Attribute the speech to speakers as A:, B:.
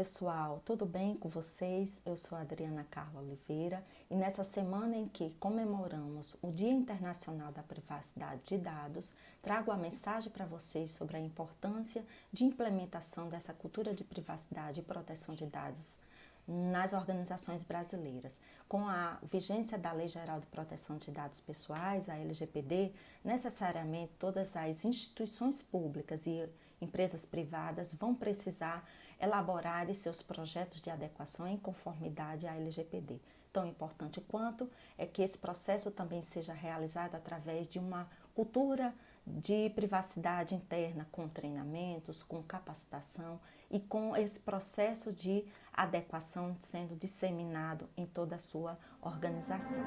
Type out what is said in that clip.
A: pessoal, tudo bem com vocês? Eu sou Adriana Carla Oliveira e nessa semana em que comemoramos o Dia Internacional da Privacidade de Dados, trago a mensagem para vocês sobre a importância de implementação dessa cultura de privacidade e proteção de dados nas organizações brasileiras. Com a vigência da Lei Geral de Proteção de Dados Pessoais, a LGPD, necessariamente todas as instituições públicas e empresas privadas vão precisar elaborar seus projetos de adequação em conformidade à LGPD. Tão importante quanto é que esse processo também seja realizado através de uma cultura de privacidade interna, com treinamentos, com capacitação e com esse processo de adequação sendo disseminado em toda a sua organização.